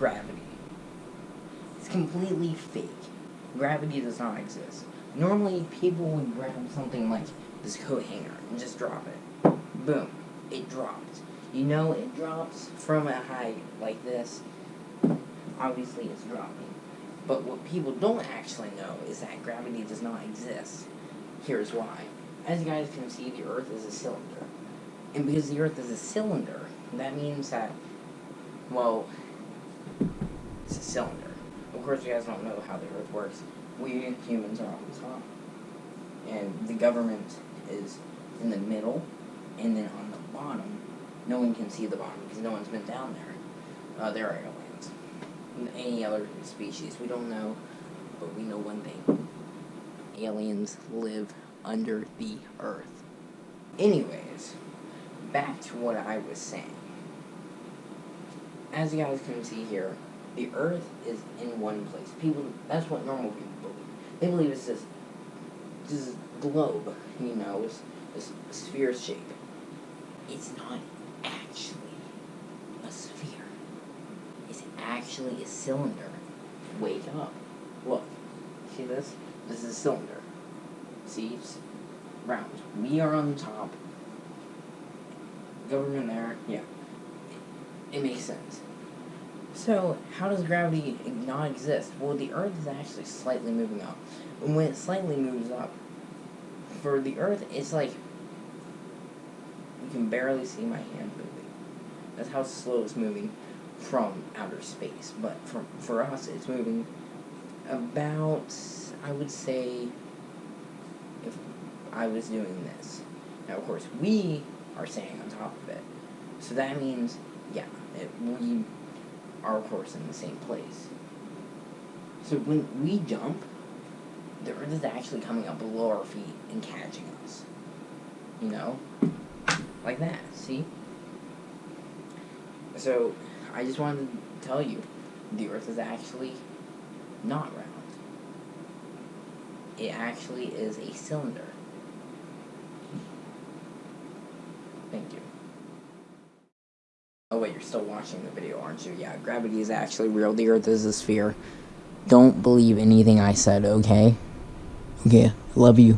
gravity. It's completely fake. Gravity does not exist. Normally, people would grab something like this coat hanger and just drop it. Boom. It dropped. You know it drops from a height like this. Obviously, it's dropping. But what people don't actually know is that gravity does not exist. Here's why. As you guys can see, the Earth is a cylinder. And because the Earth is a cylinder, that means that, well, it's a cylinder. Of course, you guys don't know how the Earth works. We humans are on the top. And the government is in the middle. And then on the bottom, no one can see the bottom because no one's been down there. Uh, there are aliens. Any other species, we don't know. But we know one thing. Aliens live under the Earth. Anyways, back to what I was saying. As you guys can see here, the Earth is in one place. People, that's what normal people believe. They believe it's this, this globe, you know, this, this sphere shape. It's not actually a sphere. It's actually a cylinder. Wake up. Look. See this? This is a cylinder. See? It's round. We are on the top. Government there. Yeah. It, it makes sense. So, how does gravity not exist? Well, the Earth is actually slightly moving up. And when it slightly moves up, for the Earth, it's like you can barely see my hand moving. That's how slow it's moving from outer space. But for, for us, it's moving about, I would say, if I was doing this. Now, of course, we are staying on top of it. So that means, yeah, it, we of course, in the same place. So when we jump, the Earth is actually coming up below our feet and catching us. You know? Like that, see? So, I just wanted to tell you, the Earth is actually not round. It actually is a cylinder. Thank you. Oh wait, you're still watching the video, aren't you? Yeah, gravity is actually real. The Earth is a sphere. Don't believe anything I said, okay? Okay, love you.